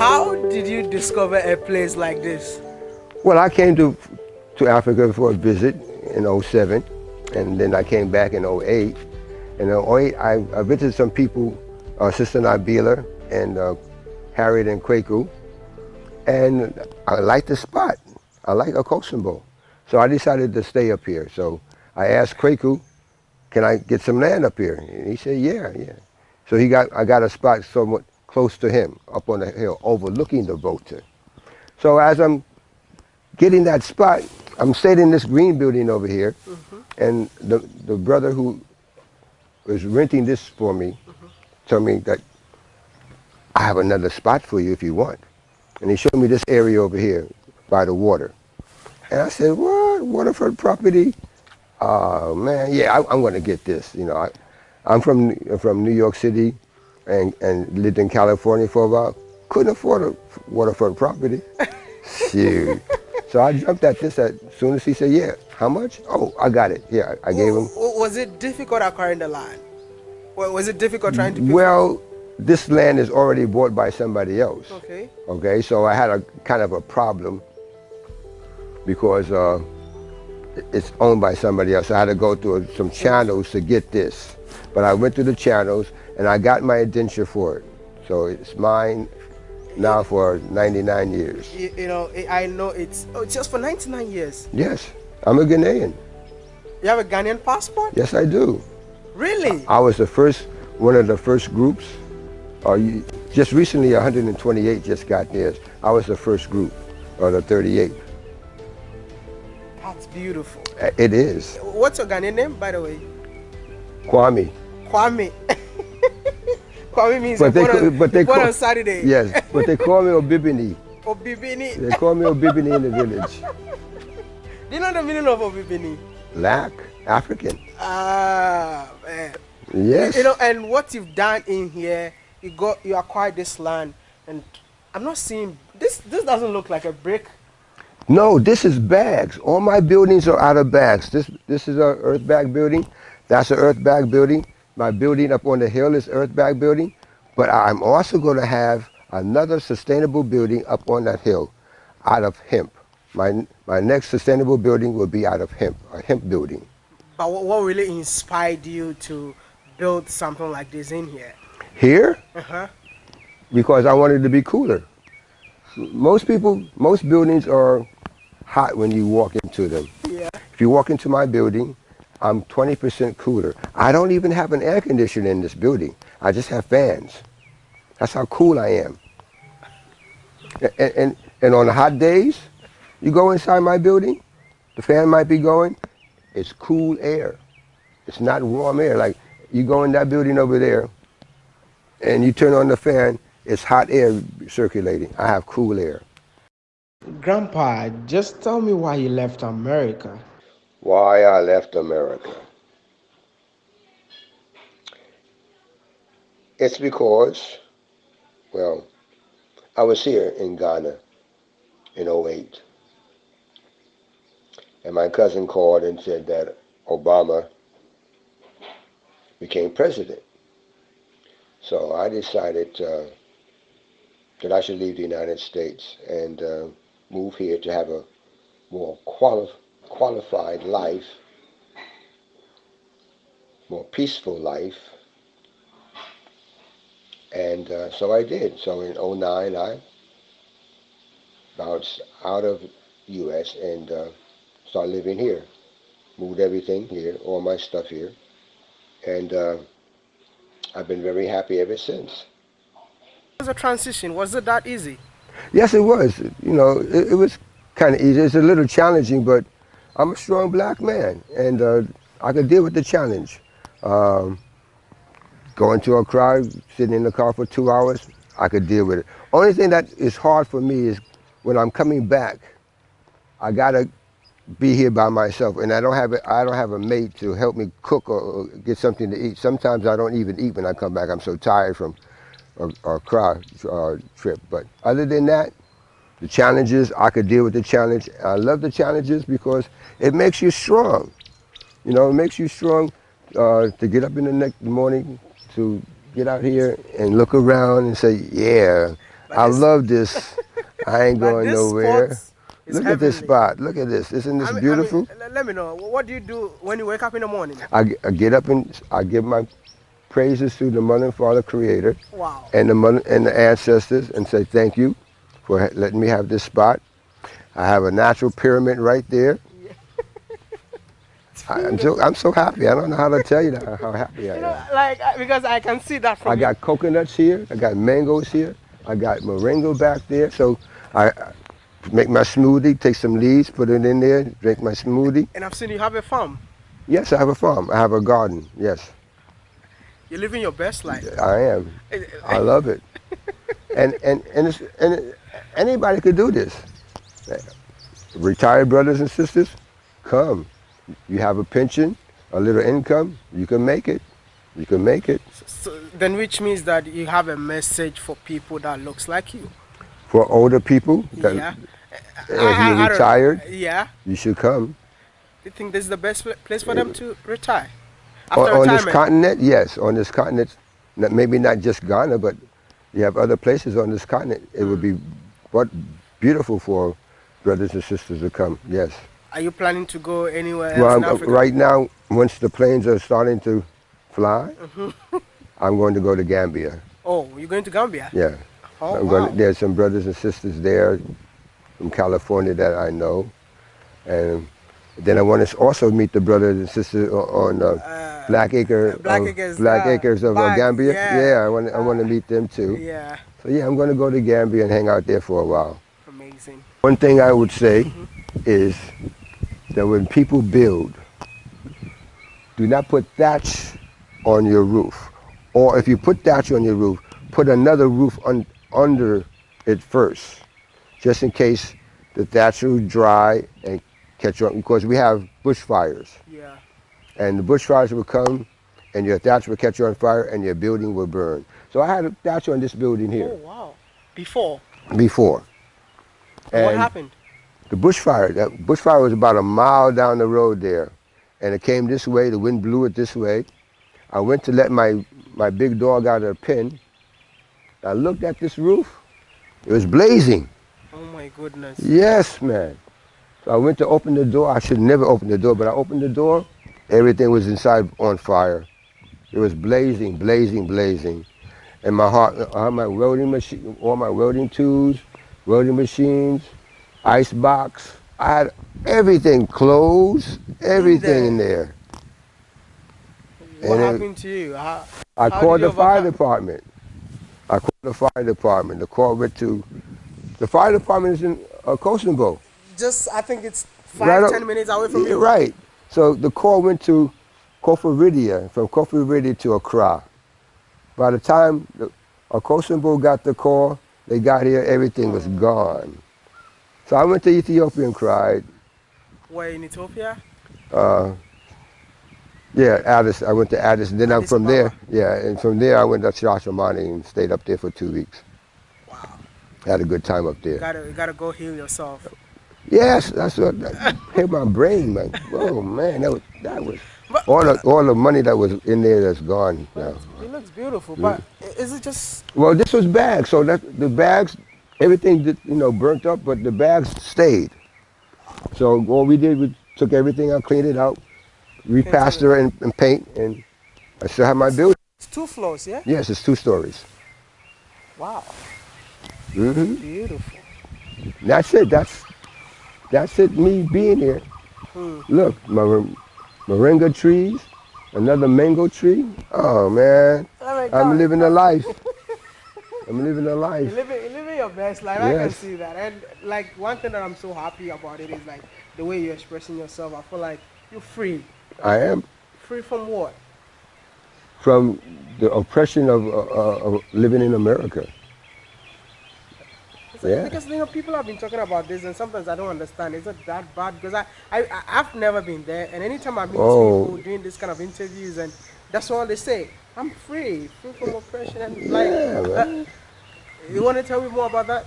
How did you discover a place like this? Well, I came to, to Africa for a visit in 07, and then I came back in 08. In 08, I, I visited some people, uh, Sister Nabila and uh, Harriet and Kwaku, and I liked the spot. I like Akosombo. So I decided to stay up here. So I asked Kwaku, can I get some land up here? And he said, yeah, yeah. So he got, I got a spot somewhat close to him, up on the hill, overlooking the Volta. So as I'm getting that spot, I'm staying in this green building over here, mm -hmm. and the, the brother who was renting this for me mm -hmm. told me that I have another spot for you if you want. And he showed me this area over here by the water. And I said, what, waterfront property? Oh man, yeah, I, am going to get this. You know, I, I'm from from New York City, and and lived in California for a while. Couldn't afford a waterfront property. Shoot. So I jumped at this as soon as he said, yeah, how much? Oh, I got it. Yeah, I gave him. Was it difficult acquiring the land? Was it difficult trying to? Well, this land is already bought by somebody else. Okay. Okay, so I had a kind of a problem because uh, it's owned by somebody else. I had to go through some channels to get this. But I went through the channels and I got my indenture for it. So it's mine now for 99 years. You, you know, I know it's oh, just for 99 years. Yes, I'm a Ghanaian. You have a Ghanaian passport? Yes, I do. Really? I, I was the first, one of the first groups. Or you, just recently, 128 just got theirs. I was the first group, or the 38. That's beautiful. Uh, it is. What's your Ghanaian name, by the way? Kwame. Kwame. Kwame means but they, on, but they call, on Saturday. Yes, but they call me Obibini. Obibini. They call me Obibini in the village. Do you know the meaning of Obibini? Black, African. Ah, man. Yes. You know, and what you've done in here, you got, you acquired this land, and I'm not seeing this. This doesn't look like a brick. No, this is bags. All my buildings are out of bags. This this is a earth bag building. That's an earth bag building. My building up on the hill is earth bag building, but I'm also going to have another sustainable building up on that hill out of hemp. My, my next sustainable building will be out of hemp, a hemp building. But what, what really inspired you to build something like this in here? Here? Uh-huh. Because I wanted to be cooler. Most people, most buildings are hot when you walk into them. Yeah. If you walk into my building, I'm 20% cooler. I don't even have an air conditioner in this building. I just have fans. That's how cool I am. And, and, and on the hot days, you go inside my building, the fan might be going, it's cool air. It's not warm air. Like you go in that building over there and you turn on the fan, it's hot air circulating. I have cool air. Grandpa, just tell me why you left America why I left America. It's because, well, I was here in Ghana in 08. And my cousin called and said that Obama became president. So I decided uh, that I should leave the United States and uh, move here to have a more qualified qualified life, more peaceful life. And uh, so I did. So in 09, I bounced out of U.S. and uh, started living here. Moved everything here, all my stuff here. And uh, I've been very happy ever since. Was a transition? Was it that easy? Yes, it was. You know, it, it was kind of easy. It's a little challenging, but I'm a strong black man, and uh, I can deal with the challenge. Um, going to a crowd, sitting in the car for two hours, I could deal with it. Only thing that is hard for me is when I'm coming back, I gotta be here by myself, and I don't have a, I don't have a mate to help me cook or, get something to eat. Sometimes I don't even eat when I come back. I'm so tired from a, a crowd uh, trip. But other than that, the challenges, I could deal with the challenge. I love the challenges because it makes you strong. You know, it makes you strong uh, to get up in the next morning, to get out here and look around and say, yeah, But I love this. I ain't going nowhere. Look at this spot. Look at this. Isn't this I mean- I mean, beautiful? let me know. What do you do when you wake up in the morning? I get up and I give my praises to the mother and father creator Wow. and the mother and the ancestors and say thank you for letting me have this spot. I have a natural pyramid right there. I, I'm so I'm so happy. I don't know how to tell you that, how happy I You know, am. like uh, because I can see that from I got coconuts here. I got mangoes here. I got moringa back there. So I, I make my smoothie. Take some leaves, put it in there. Drink my smoothie. and I've seen you have a farm. Yes, I have a farm. I have a garden. Yes, You're living your best life. I am. I love it. And and and, it's, and it, anybody could do this. Retired brothers and sisters, come. You have a pension, a little income. You can make it. You can make it. So, then which means that you have a message for people that looks like you. For older people, that yeah. if you're retired, Yeah. you should come. Do you think this is the best place for them to retire? After On, on this continent, yes. On this continent, maybe not just Ghana, but you have other places on this continent. It would be what beautiful for brothers and sisters to come. Yes. Are you planning to go anywhere else Well, in Africa? right now, once the planes are starting to fly, Mm-hmm. I'm going to go to Gambia. Oh, you're going to Gambia? Yeah. Oh, I'm wow. going. There's some brothers and sisters there from California that I know, and then I want to also meet the brothers and sisters on uh, Black Acre, Black Acres, Black uh, Acres of uh, Gambia. yeah. I want. I want to meet them too. yeah. So yeah, I'm going to go to Gambia and hang out there for a while. Amazing. One thing I would say is that when people build, do not put thatch on your roof. Or if you put thatch on your roof, put another roof un- under it first, just in case the thatch will dry and catch on. Because we have bushfires, Yeah. And the bushfires will come, and your thatch will catch you on fire, and your building will burn. So I had a thatch on this building here. Oh, wow. Before. before. And what happened? the bushfire, that bushfire was about a mile down the road there. And it came this way, the wind blew it this way. I went to let my, my big dog out of the pen. I looked at this roof. It was blazing. Oh my goodness. Yes, man. So I went to open the door. I should never open the door, but I opened the door. Everything was inside on fire. It was blazing, blazing, blazing. And my heart, I had my welding machine, all my welding tools, welding machines, ice box. I had everything, clothes, everything in there. What And it- happened to you? How, I How called you the fire department. I called the fire department. The call went to, the fire department is in uh, Kosovo. just, I think it's five, Right up- minutes away from Yeah, you. Right. So the call went to Koforidua, from Koforidua to Accra. By the time the, uh, got the call, they got here, everything was gone. So I went to Ethiopia and cried. Where in Ethiopia? Uh, yeah, Addis. I went to Addis, and then I'm Addis from there. Yeah, and from there I went to Shashamane and stayed up there for two weeks. Wow. Had a good time up there. You gotta, you gotta go heal yourself. Yes, that's what that hit my brain, man. Oh man, that was that was But- all the all the money that was in there that's gone now. It looks beautiful, but is it just Well, this was bags, so that the bags, everything did, you know burnt up, but the bags stayed. So all we did we took everything out, cleaned it out, repaster and, and paint, and I still have my building. it's two floors? Yeah. Yes, it's two stories. Wow. hmm Beautiful. That's it. That's that's it. Me being here. Hmm. Look, my moringa trees, another mango tree. Oh man, my I'm living a life. I'm living a You're life. living, you're living your best life. I can see that. And like one thing that I'm so happy about it is like the way you're expressing yourself. I feel like you're free. I am Free from what? from the oppression of, uh, uh, of living in America. It's Yeah. Because you know people have been talking about this, and sometimes I don't understand. Is it that bad? Because I, I, I- I've never been there, and anytime I meet Oh. people doing this kind of interviews, and that's all they say. I'm free, free from oppression, and like. Yeah, uh, man. you want to tell me more about that?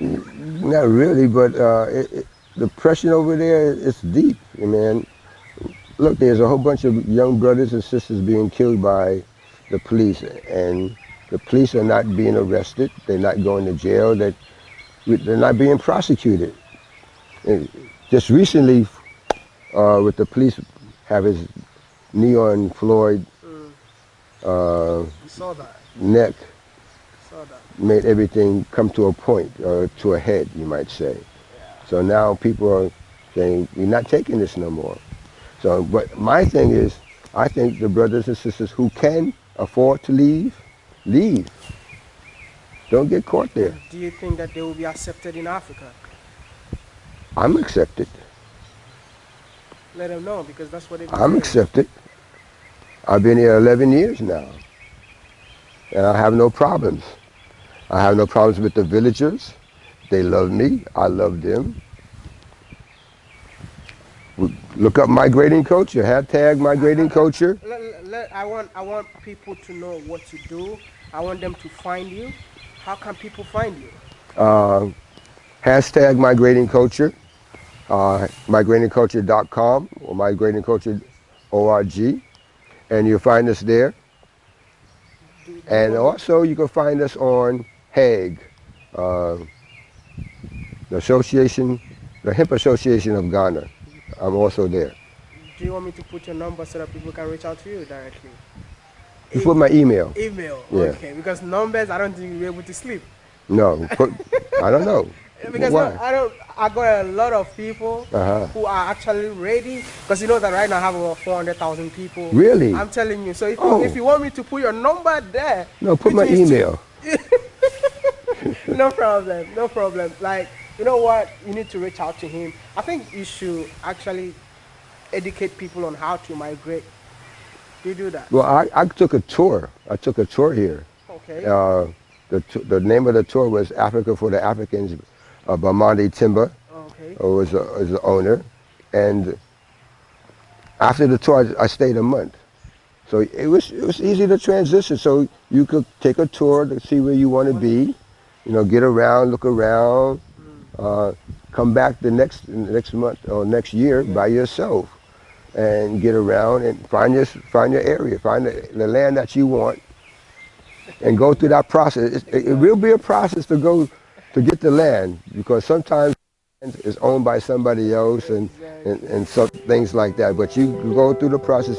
Not really, but uh, it, it, the oppression over there is deep, you man. Look, there's a whole bunch of young brothers and sisters being killed by the police, and The police are not being arrested. They're not going to jail. They're, they're not being prosecuted. And just recently, uh, with the police have his knee on Floyd uh, saw that. neck, Saw that. made everything come to a point, or to a head, you might say. So now people are saying, we're not taking this no more. So, but my thing is, I think the brothers and sisters who can afford to leave, leave. Don't get caught there. Do you think that they will be accepted in Africa? I'm accepted. Let them know because that's what they. I'm accepted. I've been here 11 years now. And I have no problems. I have no problems with the villagers. They love me. I love them. Look up migrating culture. Hashtag migrating culture. Let, let- let- I want I want people to know what to do. I want them to find you. How can people find you? Uh, hashtag migrating culture. Uh, migratingculture.com or migratingculture.org. And you'll find us there. And also you can find us on HAG, uh, the Association, the Hemp Association of Ghana. I'm also there. do you want me to put your number so that people can reach out to you directly? You put my email. Email. Yeah. Okay. Because numbers, I don't think you'll be able to sleep. No, I don't know. Because Why? I don't. I got a lot of people Uh-huh. who are actually ready. Because you know that right now I have over four hundred thousand people. Really? I'm telling you. So if, Oh. you, if you want me to put your number there, No, put my email. no problem. No problem. Like you know what? You need to reach out to him. I think you should actually educate people on how to migrate. Do you do that? Well, I, I took a tour. I took a tour here. Okay. Uh, the, t- the name of the tour was Africa for the Africans. Uh, Bamandi Timber okay. uh, was, a, was the owner. And after the tour, I, I stayed a month. So it was, it was easy to transition. So you could take a tour to see where you want to be, you know, get around, look around, uh, come back the next, next month or next year by yourself and get around and find your, find your area, find the, the land that you want and go through that process. It, it will be a process to go to get the land because sometimes it's owned by somebody else and, and, and some things like that. But you go through the process